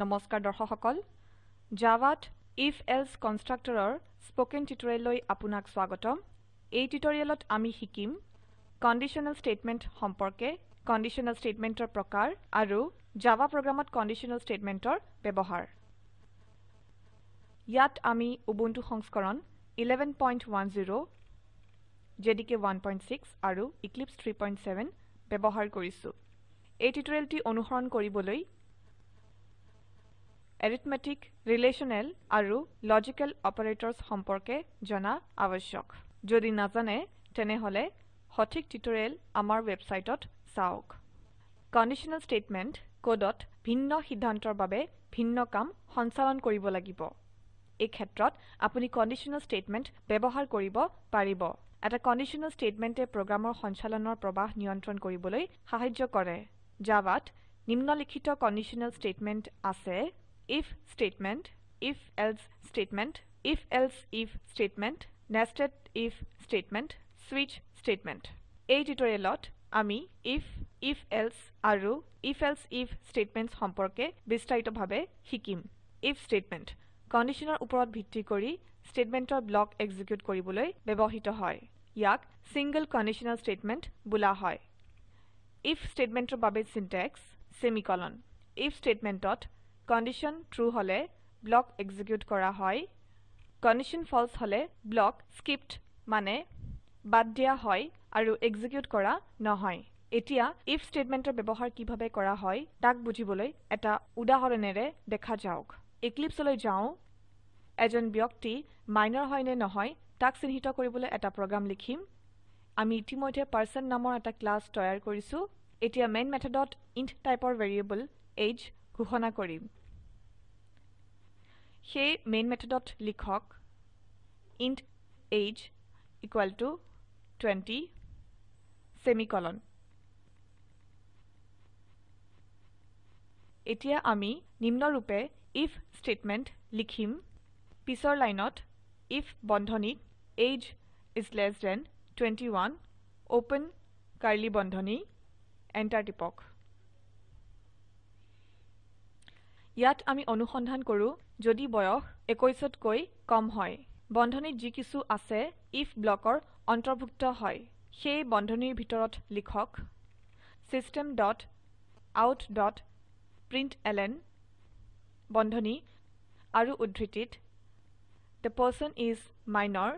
নমস্কাৰ দৰ্শক সকল জাভাত if else কনষ্ট্ৰাক্টৰৰ স্পকেন টিউটোৰিয়েললৈ আপোনাক স্বাগতম। এই টিউটোৰিয়েলত আমি শিকিম কণ্ডিশ্যনেল স্টেটমেন্ট সম্পৰ্কে কণ্ডিশ্যনেল স্টেটমেন্টৰ প্ৰকাৰ আৰু জাভা প্ৰোগ্ৰামত কণ্ডিশ্যনেল স্টেটমেন্টৰ ব্যৱহাৰ। ইয়াত আমি উবুন্টু সংস্কৰণ 1110 জেডিকে 16 আৰু এক্লিপছে 37 ব্যবহাৰ কৰিছো। এই টিউটোৰিয়েলটি অনুসৰণ কৰিবলৈ এৰিথমেটিক ৰিলেশনেল আৰু লজিক্যাল অপাৰেটৰ্ছ সম্পৰ্কে জনা আবশ্যক যদি নাজানে তেনেহলে সঠিক টিউটোৰিয়েল আমাৰ ওয়েবসাইটত চাওক। কণ্ডিশ্যনেল স্টেটমেন্ট কোডত ভিন্ন সিদ্ধান্তৰ বাবে ভিন্ন কাম সঞ্চালন কৰিব লাগিব। এই ক্ষেত্ৰত আপুনি কণ্ডিশ্যনেল স্টেটমেন্ট ব্যবহাৰ কৰিব পাৰিব। এটা কণ্ডিশ্যনেল স্টেটমেন্টে প্ৰোগ্ৰামৰ সঞ্চালনৰ প্ৰবাহ নিয়ন্ত্ৰণ কৰিবলৈ সাহায্য কৰে। জাভাত নিম্নলিখিত কণ্ডিশ্যনেল স্টেটমেন্ট আছে। If statement if else statement if else if statement nested if statement switch statement. এই টিউটোৰিয়েলত আমি if if else আৰু if else if statements সম্পৰ্কে বিস্তাৰিতভাৱে শিকিম। if statement কণ্ডিশ্যনৰ ওপৰত ভিত্তি কৰি স্টেটমেন্টৰ ব্লক এক্সিকিউট কৰিবলৈ ব্যৱহৃত হয়। ইয়াক সিংগল কণ্ডিশ্যনেল স্টেটমেন্ট বোলা হয়। if স্টেটমেন্টৰ বাবে সিনট্যাক্স সেমিকোলন if স্টেটমেন্টত কণ্ডিশ্যন ট্ৰু হলে ব্লক এক্সিকিউট কৰা হয়। কণ্ডিশ্যন ফলছে হলে ব্লক স্কিপড মানে বাদ দিয়া হয় আৰু এক্সিকিউট কৰা নহয়। এতিয়া if স্টেটমেন্টৰ ব্যৱহাৰ কিভাবে কৰা হয় তাক বুজিবলৈ এটা উদাহৰণেৰে দেখা যাওক। এক্লিপছে যাও। এজন ব্যক্তি মাইনৰ হয় নে নহয় তাক চিহ্নিত কৰিবলৈ এটা প্ৰোগ্ৰাম লিখিম। আমি ইতিমধ্যে পাৰ্চন নামৰ এটা ক্লাস তৈয়াৰ কৰিছো। এতিয়া মেইন মেথডত ইণ্ট টাইপৰ ভ্যাৰিয়েবল এজ ঘোষণা কৰিম। সেই মেইন মেথডত লিখক int age equal to 20 semicolon এতিয়া আমি নিম্নৰূপে if স্টেটমেন্ট লিখিম। পিছৰ লাইনত if বন্ধনীত age is less than 21 open curly বন্ধনী এন্টাৰ টিপক। ইয়াত আমি অনুসন্ধান কৰো যদি বয়স 21তকৈ কম হয়। বন্ধনীত যি কিছু আছে if ব্লকৰ অন্তৰ্ভুক্ত হয়। সেই বন্ধনীৰ ভিতৰত লিখক system dot out dot println বন্ধনী আৰু উদ্ধৃতিত the person is minor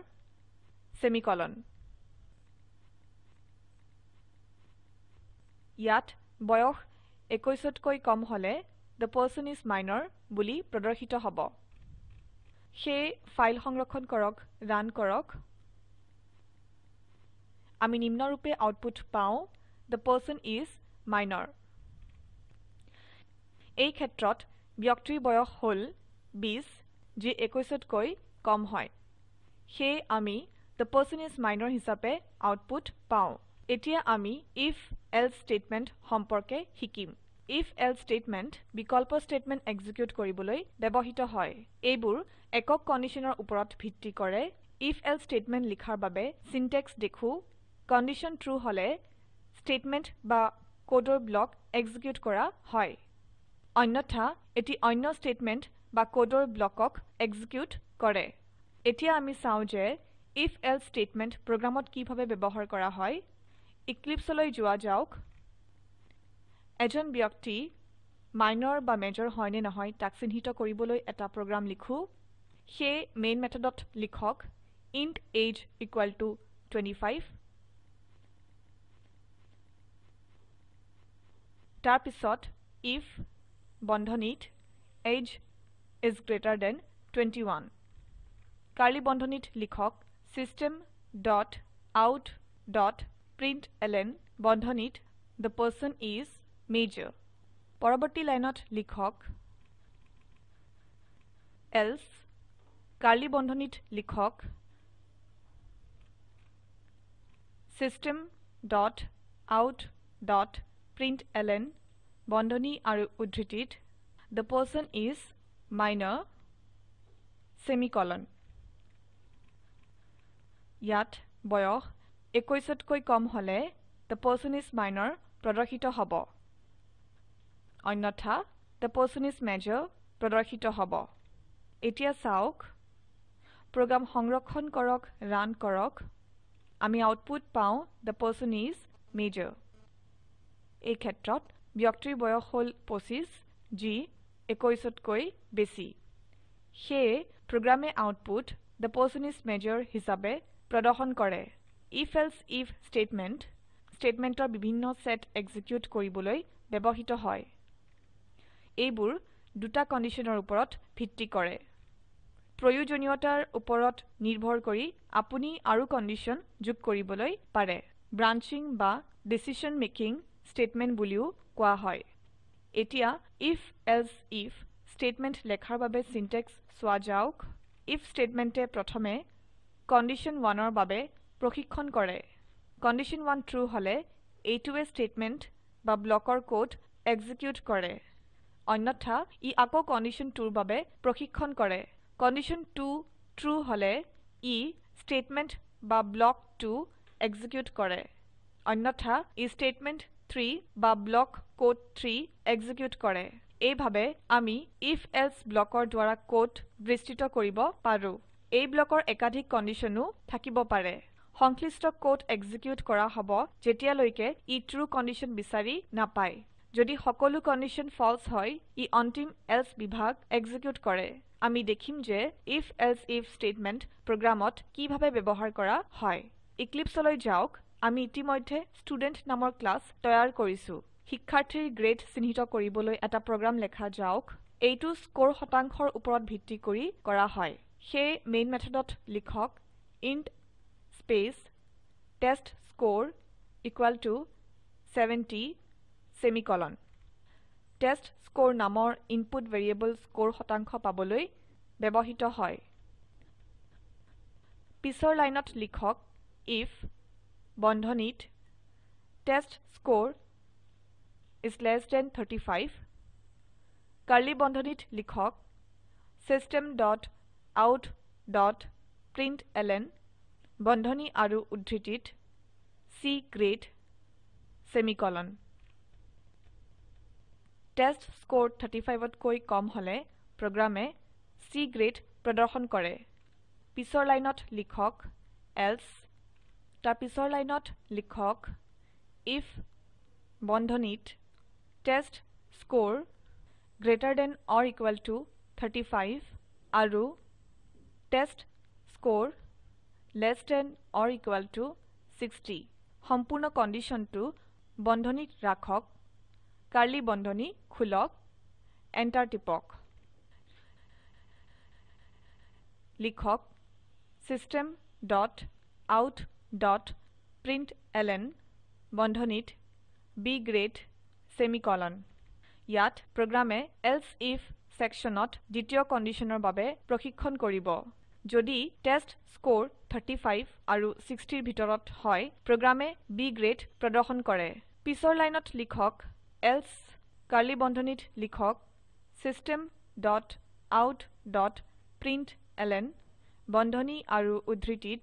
semicolon ইয়াত বয়স 21তকৈ কম হলে the person is minor বুলি প্ৰদৰ্শিত হব। সেই ফাইল সংৰক্ষণ কৰক ৰান কৰক। আমি নিম্নৰূপে আউটপুট পাও the person is minor এই ক্ষেত্ৰত ব্যক্তিৰ বয়স হল 20 যি 21তকৈ কম হয়। সেই আমি the person is minor হিচাপে আউটপুট পাও। এতিয়া আমি if else statement সম্পৰ্কে শিকিম। If else statement বিকল্প স্টেটমেন্ট এক্সিকিউট কৰিবলৈ ব্যবহৃত হয়। এইবোৰ একক কণ্ডিশ্যনৰ ওপৰত ভিত্তি কৰে। if else স্টেটমেন্ট লিখাৰ বাবে সিনট্যাক্স দেখো। কণ্ডিশ্যন ট্ৰু হলে স্টেটমেন্ট বা কোডৰ ব্লক এক্সিকিউট কৰা হয়। অন্যথা এটি অন্য স্টেটমেন্ট বা কোডৰ ব্লকক এক্সিকিউট কৰে। এতিয়া আমি চাও যে if else স্টেটমেন্ট প্ৰোগ্ৰামত কিভাবে ব্যবহাৰ কৰা হয়। এক্লিপছে যোৱা যাওক। এজন ব্যক্তি মাইনৰ বা মেজৰ হয় নে নহয় তাক চিহ্নিত কৰিবলৈ এটা প্ৰোগ্ৰাম লিখো। সেই মেইন মেথডত লিখক ইণ্ট age ইকুয়াল টু 25 তাৰ পিছত if বন্ধনীত age is greater than 21 curly বন্ধনীত লিখক system dot out dot println বন্ধনীত the person is major পৰবৰ্তী লাইনত লিখক else কাৰ্লি বন্ধনীত লিখক system dot out dot println বন্ধনী আৰু উদ্ধৃতিত the person is minor semicolon ইয়াত বয়স 21তকৈ কম হলে the person is minor প্ৰদৰ্শিত হব অন্যথা the person is major প্ৰদৰ্শিত হব। এতিয়া চাওক program সংৰক্ষণ কৰক ৰান কৰক। আমি আউটপুট পাও the person is major এই ক্ষেত্ৰত ব্যক্তিৰ বয়স হল 25 যি 21তকৈ বেছি। সেয়ে প্ৰোগ্ৰামে output the person is major হিসাবে প্ৰদৰ্শন কৰে। if else if statement statemenটৰ বিভিন্ন সেট এক্সিকিউট কৰিবলৈ ব্যবহৃত হয়। এইবোৰ দুটা কন্ডিশনৰ ওপৰত ভিত্তি কৰে। প্ৰয়োজনীয়তাৰ ওপৰত নিৰ্ভৰ কৰি আপুনি আৰু কন্ডিশন যোগ কৰিবলৈ পাৰে। ব্ৰাঞ্চিং বা ডিচিছন মেকিং স্টেটমেন্ট বুলিও কোৱা হয়। এতিয়া if else if স্টেটমেন্ট লেখাৰ বাবে সিনট্যাক্স চোৱা যাওক। if স্টেটমেন্টে প্ৰথমে কণ্ডিশ্যন 1ৰ বাবে প্ৰশিক্ষন কৰে। কণ্ডিশ্যন 1 ট্ৰু হলে এইটোৱে স্টেটমেন্ট বা ব্লকৰ কোড এক্সিকিউট কৰে। অন্যথা ই আকৌ কণ্ডিশ্যন 2ৰ বাবে প্ৰশিক্ষন কৰে। কণ্ডিশ্যন 2 ট্ৰু হলে ই স্টেটমেন্ট বা ব্লক 2 এক্সিকিউট কৰে। অন্যথা ই স্টেটমেন্ট 3 বা ব্লক কোড 3 এক্সিকিউট কৰে। এইভাবে আমি if else ব্লকৰ দ্বাৰা কোড বিস্তৃত কৰিব পাৰো। এই ব্লকৰ একাধিক কন্ডিশনো থাকিব পাৰে। সংশ্লিষ্ট কোড এক্সিকিউট কৰা হ'ব যেতিয়ালৈকে ই ট্ৰু কন্ডিশন বিচাৰি নাপায়। যদি সকলো কন্ডিশন ফলছে হয় ই অন্তিম এলছে বিভাগ এক্সিকিউট কৰে। আমি দেখিম যে if else if স্টেটমেন্ট প্ৰোগ্ৰামত কিভাবে ব্যবহাৰ কৰা হয়। ইক্লিপ্সলৈ যাওক। আমি ইতিমধ্যে ষ্টুডেণ্ট নামৰ ক্লাস তৈয়াৰ কৰিছো। শিক্ষাৰ্থীৰ গ্ৰেড চিহ্নিত কৰিবলৈ এটা প্ৰোগ্ৰাম লেখা যাওক। এইটো স্কোৰ শতাংশৰ ওপৰত ভিত্তি কৰি কৰা হয়। সেই মেইন মেথডত লিখক int space testscore equal to 70 semicolon testscore নামৰ ইনপুট ভেৰিয়েবল স্কোৰ শতাংশ পাবলৈ ব্যবহৃত হয়। পিছৰ লাইনত লিখক if বন্ধনীত test score is less than 35 curly বন্ধনীত লিখক system dot out dot println বন্ধনী আৰু উদ্ধৃতিত C গ্ৰেড সেমিকোলন টেষ্টস্কৰে 35তকৈ কম হলে প্ৰোগ্ৰামে C গ্ৰেড প্ৰদৰ্শন কৰে। পিছৰ লাইনত লিখক এলছে তাৰ পিছৰ লাইনত লিখক if বন্ধনীত testscore greater than or equal to 35 আৰু testscore less than or equal to 60 সম্পূৰ্ণ কন্ডিশনটো বন্ধনীত ৰাখক। কাৰ্লি বন্ধনী খুলক এন্টাৰ টিপক। লিখক system dot out dot println বন্ধনীত B গ্ৰেড সেমিকোলন ইয়াত প্ৰোগ্ৰামে এলছে if সেকশনত দ্বিতীয় কন্ডিশনৰ বাবে প্ৰশিক্ষন কৰিব। যদি টেষ্টস্কৰে 35 আৰু 60ৰ ভিতৰত হয় প্ৰোগ্ৰামে B গ্ৰেড প্ৰদৰ্শন কৰে। পিছৰ লাইনত লিখক এলছে কাৰ্লি বন্ধনীত লিখক system dot out dot println বন্ধনী আৰু উদ্ধৃতিত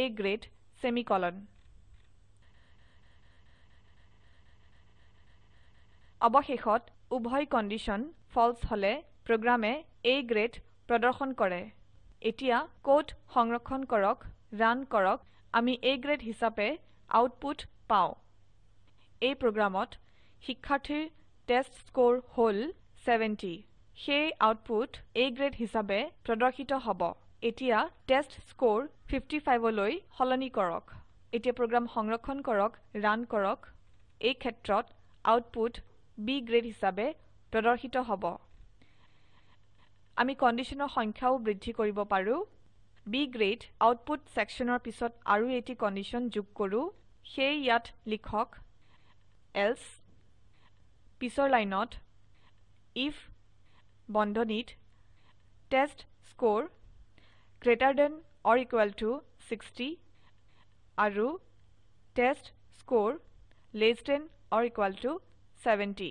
A গ্ৰেড সেমিকোলন অবশেষত উভয় কন্ডিশন ফলছে হলে প্ৰোগ্ৰামে A গ্ৰেড প্ৰদৰ্শন কৰে। এতিয়া কোড সংৰক্ষণ কৰক ৰান কৰক আমি A গ্ৰেড হিচাপে আউটপুট পাও। এই প্ৰোগ্ৰামত শিক্ষাৰ্থীৰ টেষ্টস্কৰে হল 70 সেই আউটপুট A গ্ৰেড হিচাপে প্ৰদৰ্শিত হ'ব। এতিয়া টেষ্টস্কৰে 55 লৈ সলনি কৰক। এতিয়া প্ৰোগ্ৰাম সংৰক্ষণ কৰক ৰান কৰক। এই ক্ষেত্ৰত আউটপুট B গ্ৰেড হিসাবে প্ৰদৰ্শিত হ'ব। আমি কন্ডিশনৰ সংখ্যাও বৃদ্ধি কৰিব পাৰো। B গ্ৰেড আউটপুট সেকশনৰ পিছত আৰু এটি কন্ডিশন যোগ কৰো। সেই ইয়াত লিখক এলছে পিছৰ লাইনত if বন্ধনীত টেষ্টস্কৰে greater than or equal to 60 আৰু test score less than or equal to 70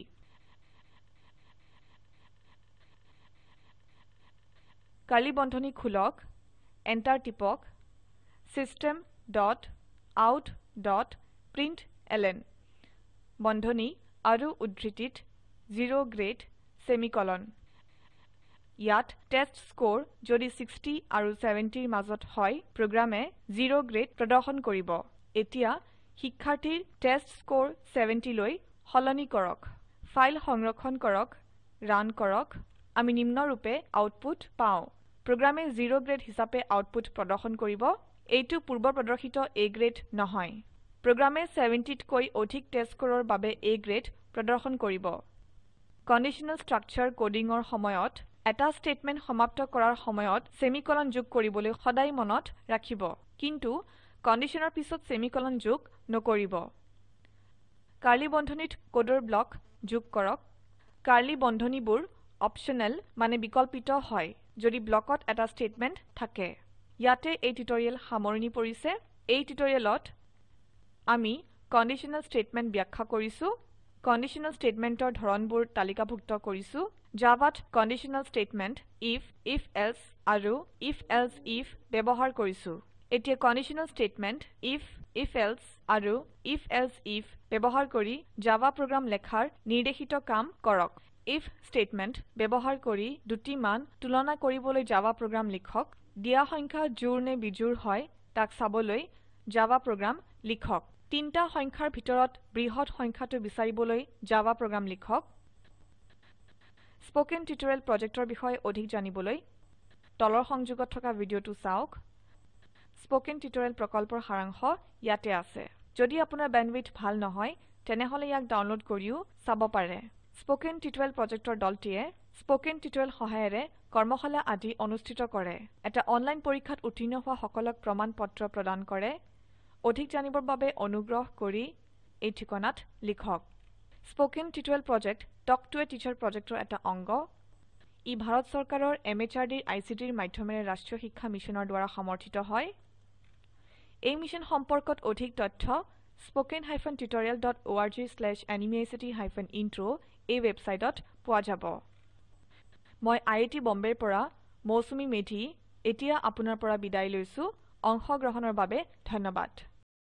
curly বন্ধনী খুলক এন্টাৰ টিপক system dot out dot println বন্ধনী আৰু উদ্ধৃতিত 0 গ্ৰেড সেমিকোলন ইয়াত টেষ্টস্কৰে যদি 60 আৰু 70 ৰ মাজত হয় প্ৰোগ্ৰামে 0 গ্ৰেড প্ৰদৰ্শন কৰিব। এতিয়া শিক্ষাৰ্থীৰ টেষ্টস্কৰে 70 লৈ কৰক। ফাইল সংৰক্ষণ কৰক ৰান কৰক। আমি নিম্নৰূপে আউটপুট পাও। প্ৰোগ্ৰামে 0 গ্ৰেড হিচাপে আউটপুট প্ৰদৰ্শন কৰিব। এইটো পূৰ্ব প্ৰদৰ্শিত A গ্ৰেড নহয়। প্ৰোগ্ৰামে 70 তকৈ অধিক টেষ্টস্কৰৰ বাবে A গ্ৰেড প্ৰদৰ্শন কৰিব। কণ্ডিশ্যনেল স্ট্ৰাকচাৰ কোডিংৰ সময়ত এটা স্টেটমেন্ট সমাপ্ত কৰাৰ সময়ত সেমিকোলন যোগ কৰিবলৈ সদায় মনত ৰাখিব। কিন্তু কণ্ডিশ্যনৰ পিছত সেমিকোলন যোগ নকৰিব। কাৰ্লি বন্ধনীত কোডৰ ব্লক যোগ কৰক। কাৰ্লি বন্ধনীবোৰ অপশ্যনেল মানে বিকল্পিত হয় যদি ব্লকত এটা স্টেটমেন্ট থাকে। ইয়াতে এই টিউটৰিয়েল সামৰণি পৰিছে। এই টিউটৰিয়েলত আমি কণ্ডিশ্যনেল স্টেটমেন্ট ব্যাখ্যা কৰিছো কণ্ডিশ্যনেল স্টেটমেন্টৰ ধৰণবোৰ তালিকাভুক্ত কৰিছো। জাভাত কণ্ডিশ্যনেল স্টেটমেন্ট if ifএলছে আৰু ifএলছে if ব্যৱহাৰ কৰিছো। এতিয়া কণ্ডিশ্যনেল স্টেটমেন্ট if ifএলছে আৰু ifএলছে if ব্যৱহাৰ কৰি জাভা প্ৰোগ্ৰাম লেখাৰ নিৰ্দেশিত কাম কৰক। If স্টেটমেন্ট ব্যৱহাৰ কৰি দুটি মান তুলনা কৰিবলৈ জাভা প্ৰোগ্ৰাম লিখক। দিয়া সংখ্যা জোড় নে বিজোড় হয় তাক চাবলৈ জাভা প্ৰোগ্ৰাম লিখক। তিনটা সংখ্যাৰ ভিতৰত বৃহৎ সংখ্যাটো বিচাৰিবলৈ জাভা প্ৰোগ্ৰাম লিখক। স্পোকেন টিউটৰিয়েল প্ৰজেক্টৰ বিষয়ে অধিক জানিবলৈ তলৰ সংযোগত থকা ভিডিঅটো চাওক। স্পোকেন টিউটৰিয়েল প্ৰকল্পৰ সাৰাংশ ইয়াতে আছে। যদি আপোনাৰ বেণ্ডৱিডথ ভাল নহয় তেনেহলে ইয়াক ডাউনলোড কৰিও চাব পাৰে। স্পোকেন টিউটৰিয়েল প্ৰজেক্টৰ দলটিয়ে স্পোকেন টিউটৰিয়েল সহায়েৰে কৰ্মশালা আদি অনুষ্ঠিত কৰে। এটা অনলাইন পৰীক্ষাত উত্তীৰ্ণ হোৱা সকলক প্ৰমাণ পত্ৰ প্ৰদান কৰে। অধিক জানিবৰ বাবে অনুগ্ৰহ কৰি এই ঠিকনাত লিখক। Spoken tutorial project talk to a teacher প্ৰজেক্টৰ এটা অংগ। ই ভাৰত চৰকাৰৰ MHRDৰ ICTৰ মাধ্যমেৰে ৰাষ্ট্ৰীয় শিক্ষা মিছনৰ দ্বাৰা সমৰ্থিত হয়। এই মিছন সম্পৰ্কত অধিক তথ্য spoken tutorialorg intro এই ৱেবছাইটত পোৱা যাব। মই আইআইটি বম্বেৰ পৰা মৌচুমী মেধি এতিয়া আপোনাৰ পৰা বিদায় লৈছো। অংশগ্ৰহণৰ বাবে ধন্যবাদ।